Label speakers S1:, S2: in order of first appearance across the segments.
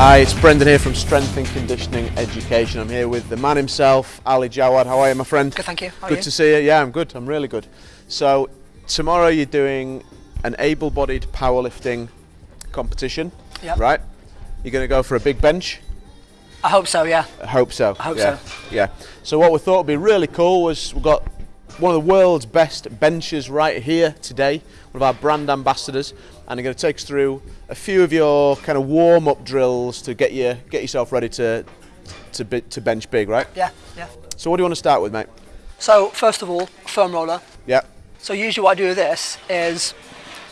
S1: Hi, it's Brendan here from Strength and Conditioning Education. I'm here with the man himself, Ali Jawad. How are you, my friend?
S2: Good, thank you. How are
S1: good
S2: you?
S1: to see you. Yeah, I'm good. I'm really good. So, tomorrow you're doing an able bodied powerlifting competition,
S2: Yep.
S1: right? You're going to go for a big bench?
S2: I hope so, yeah.
S1: I hope so.
S2: I hope
S1: yeah.
S2: so.
S1: Yeah. So, what we thought would be really cool was we've got one of the world's best benches right here today, one of our brand ambassadors, and I'm going to take us through a few of your kind of warm up drills to get you get yourself ready to to, to bench big, right?
S2: Yeah, yeah.
S1: So, what do you want to start with, mate?
S2: So, first of all, foam roller.
S1: Yeah.
S2: So, usually what I do with this is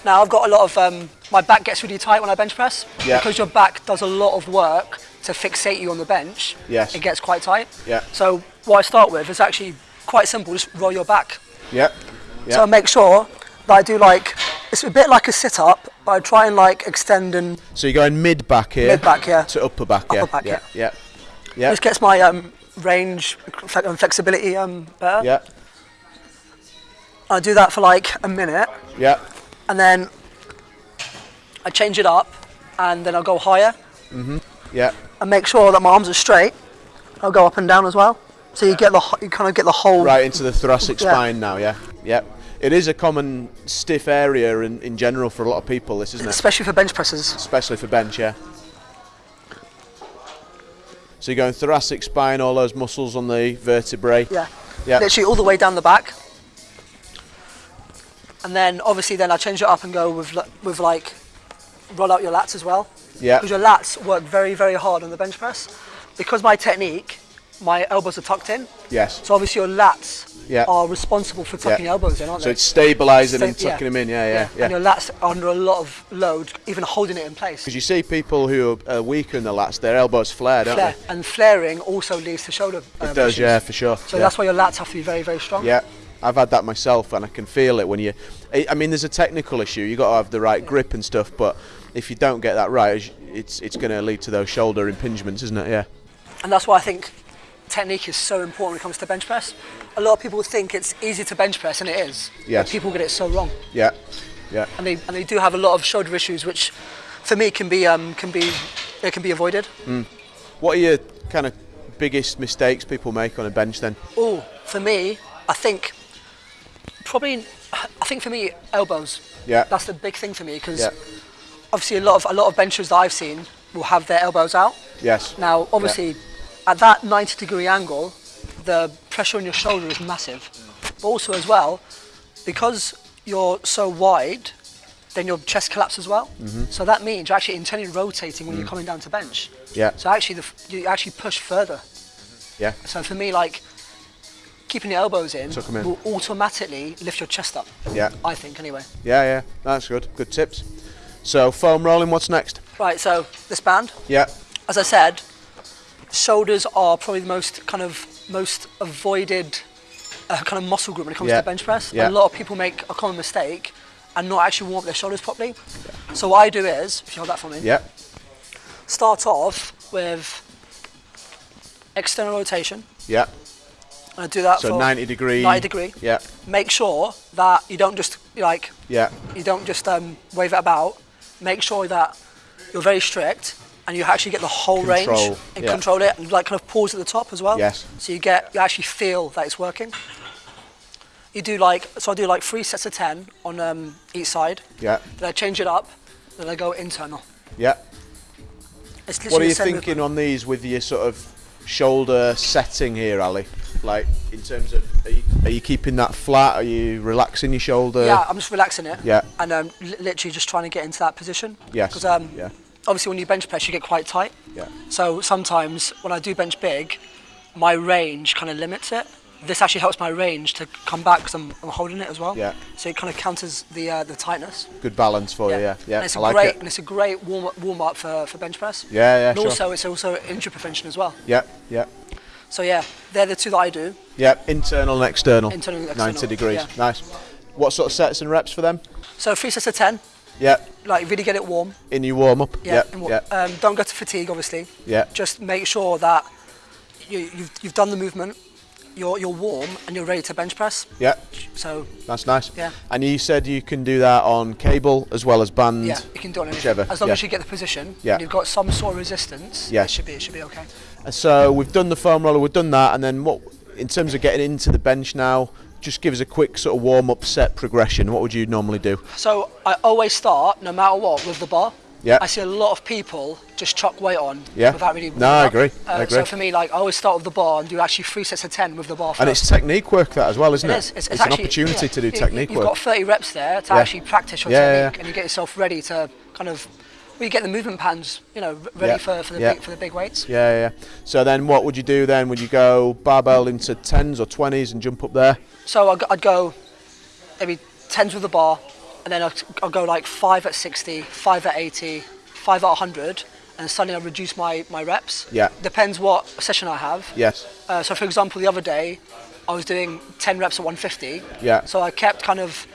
S2: now I've got a lot of um, my back gets really tight when I bench press
S1: Yeah.
S2: because your back does a lot of work to fixate you on the bench.
S1: Yes.
S2: It gets quite tight.
S1: Yeah.
S2: So, what I start with is actually quite simple just roll your back.
S1: Yeah. Yeah.
S2: So, I make sure that I do like it's a bit like a sit up, but I try and like extend and
S1: So you're going mid back here.
S2: Mid back, yeah.
S1: To upper back, yeah.
S2: Upper back,
S1: yeah. Yeah. Yeah.
S2: this gets my um, range and flexibility um, better.
S1: Yeah.
S2: I do that for like a minute.
S1: Yeah.
S2: and then I change it up and then I'll go higher Mhm.
S1: Yeah.
S2: and make sure that my arms are straight. I'll go up and down as well. So you get the you kind of get the whole
S1: Right into the thoracic
S2: Yeah.
S1: spine now, yeah. Yeah. It is a common stiff area in, in general for a lot of people, this isn't it?
S2: especially for bench presses.
S1: Especially for bench, yeah. So you're going thoracic spine, all those muscles on the vertebrae.
S2: Yeah.
S1: Yeah.
S2: Literally all the way down the back. And then obviously then I change it up and go with with like roll out your lats as well.
S1: Yeah.
S2: Because your lats work very very hard on the bench press. Because my technique, my elbows are tucked in.
S1: Yes.
S2: So obviously your lats
S1: Yeah.
S2: are responsible for tucking
S1: Yeah.
S2: elbows in, aren't they?
S1: So it's stabilising
S2: Sta-
S1: and tucking them in, yeah, yeah,
S2: And your
S1: yeah.
S2: lats are under a lot of load, even holding it in place.
S1: Because you see people who are weaker in the lats, their elbows flare, don't
S2: Flare. And flaring also leads to shoulder.
S1: they?
S2: um,
S1: It does,
S2: issues.
S1: yeah, for sure.
S2: So
S1: yeah.
S2: that's why your lats have to be very, very strong.
S1: Yeah, I've had that myself, and I can feel it when you. I I mean, there's a technical issue. You've got to have the right grip and stuff, but if you don't get that right, it's it's going to lead to those shoulder impingements, isn't it? Yeah.
S2: And that's why I think technique is so important when it comes to bench press. A lot of people think it's easy to bench press, and it is. but
S1: Yes.
S2: people get it so wrong,
S1: Yeah. Yeah.
S2: and they and they do have a lot of shoulder issues, which, for me, can be um, can be it can be avoided.
S1: What are your kind of biggest mistakes people make on a bench then?
S2: Oh, for me, I think probably I think for me elbows.
S1: Yeah.
S2: That's the big thing for me because
S1: Yeah.
S2: obviously a lot of a lot of benchers that I've seen will have their elbows out.
S1: Yes.
S2: Now, obviously, at that 90 degree angle, the pressure on your shoulder is massive. But also, as well, because you're so wide, then your chest collapses as well. Mm-hmm. So that means you're actually internally rotating when you're mm. coming down to bench.
S1: Yeah.
S2: So actually, the, f- you actually push further.
S1: Yeah.
S2: So for me, like keeping your elbows in
S1: in.
S2: will automatically lift your chest up.
S1: Yeah.
S2: I think, anyway.
S1: Yeah. Yeah. That's good. Good tips. So foam rolling. What's next?
S2: Right. So this band,
S1: Yeah.
S2: as I said, shoulders are probably the most kind of most avoided uh, kind of muscle group when it comes
S1: Yeah.
S2: to bench press.
S1: Yeah.
S2: A lot of people make a common mistake and not actually warm up their shoulders properly. So what I do is, if you hold that for me,
S1: Yeah.
S2: start off with external rotation.
S1: Yeah.
S2: And I do that
S1: So
S2: for
S1: 90 degree.
S2: 90 degree.
S1: Yeah.
S2: Make sure that you don't just like
S1: Yeah.
S2: you don't just um, wave it about. Make sure that you're very strict and you actually get the whole range and
S1: yeah.
S2: control it and like kind of pause at the top as well.
S1: Yes.
S2: So you get you actually feel that it's working. You do like so I do like three sets of ten on um, each side.
S1: Yeah.
S2: Then I change it up. Then I go internal.
S1: Yeah.
S2: It's
S1: What are you thinking
S2: movement.
S1: on these with your sort of shoulder setting here, Ali? Like in terms of, are you, are you keeping that flat? Are you relaxing your shoulder?
S2: Yeah, I'm just relaxing it.
S1: Yeah.
S2: And um, li- literally just trying to get into that position.
S1: Yes,
S2: Because um,
S1: yeah.
S2: Obviously when you bench press, you get quite tight.
S1: Yeah.
S2: So sometimes when I do bench big, my range kind of limits it. This actually helps my range to come back because I'm, I'm holding it as well.
S1: Yeah.
S2: So it kind of counters the uh, the tightness.
S1: Good balance for you. Yeah. Yeah.
S2: And it's a
S1: I like
S2: great
S1: it.
S2: and it's a great warm up, warm up for, for bench press.
S1: Yeah. Yeah.
S2: And
S1: sure.
S2: also it's also injury prevention as well.
S1: Yeah. Yeah.
S2: So yeah, they're the two that I do.
S1: Yeah. Internal and external.
S2: Internal and external.
S1: 90 degrees.
S2: yeah.
S1: Nice. What sort of sets and reps for them?
S2: So three sets of ten,
S1: Yeah.
S2: like really get it warm.
S1: In your warm up.
S2: Yeah. Wa-
S1: Yeah.
S2: Um, don't go to fatigue, obviously.
S1: Yeah.
S2: Just make sure that you, you've, you've done the movement, you're, you're warm, and you're ready to bench press.
S1: Yeah.
S2: So
S1: That's nice.
S2: Yeah.
S1: And you said you can do that on cable as well as band.
S2: yeah, you can do it on.
S1: Whichever,
S2: As long
S1: yeah.
S2: as you get the position,
S1: Yeah.
S2: and you've got some sort of resistance.
S1: Yeah.
S2: it should be it should be okay.
S1: And So we've done the foam roller, we've done that, and then what? In terms of getting into the bench now, just give us a quick sort of warm up set progression. What would you normally do?
S2: So I always start, no matter what, with the bar.
S1: Yeah.
S2: I see a lot of people just chuck weight on
S1: Yeah.
S2: without really.
S1: No, I agree,
S2: Uh,
S1: I agree.
S2: So for me, like I always start with the bar and do actually three sets of ten with the bar. First.
S1: And it's technique work that as well, isn't
S2: It
S1: it?
S2: is. It's,
S1: an
S2: actually,
S1: opportunity
S2: yeah,
S1: to do
S2: you-
S1: technique
S2: You've
S1: work.
S2: got 30 reps there to
S1: Yeah.
S2: actually practice your technique, and you get yourself ready to kind of. You get the movement patterns, you know, ready
S1: Yeah,
S2: for, for the
S1: yeah.
S2: big for the big weights.
S1: Yeah, yeah. So then what would you do then? Would you go barbell into 10s or 20s and jump up there?
S2: So I'd, go- I'd go maybe tens with the bar, and then I'd, I'd go like five at 60, five at 80, five at 100, and suddenly I reduce my, my reps.
S1: Yeah.
S2: Depends what session I have.
S1: Yes.
S2: Uh, so for example, the other day, I was doing 10 reps at 150.
S1: Yeah.
S2: So I kept kind of,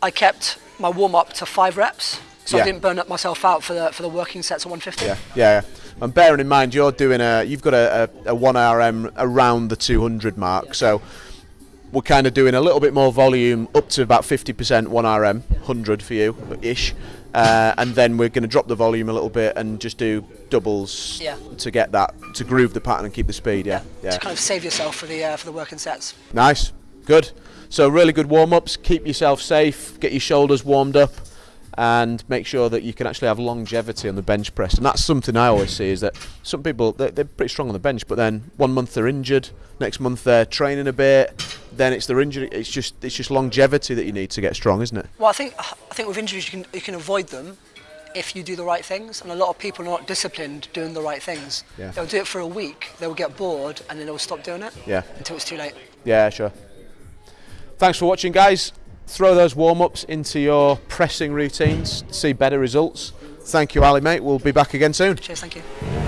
S2: I kept my warm up to five reps, so
S1: Yeah.
S2: I didn't burn up myself out for the for the working sets at 150.
S1: Yeah, yeah. yeah. And bearing in mind, you're doing a, you've got a, a, a 1RM around the 200 mark, so we're kind of doing a little bit more volume up to about 50% 1RM, 100 for you ish. Uh, and then we're going to drop the volume a little bit and just do doubles
S2: Yeah.
S1: to get that to groove the pattern and keep the speed. Yeah, yeah.
S2: To kind of save yourself for the uh, for the working sets.
S1: Nice, good. So really good warm ups. Keep yourself safe. Get your shoulders warmed up, and make sure that you can actually have longevity on the bench press. And that's something I always see is that some people they're, they're pretty strong on the bench, but then one month they're injured, next month they're training a bit, then it's their injury. It's just it's just longevity that you need to get strong, isn't it?
S2: Well, I think I think with injuries you can you can avoid them if you do the right things, and a lot of people are not disciplined doing the right things.
S1: Yeah.
S2: They'll do it for a week, they'll get bored, and then they'll stop doing it.
S1: Yeah.
S2: Until it's too late.
S1: Yeah, sure. Thanks for watching, guys. Throw those warm ups into your pressing routines. To see better results. Thank you, Ali, mate. We'll be back again soon.
S2: Cheers, thank you.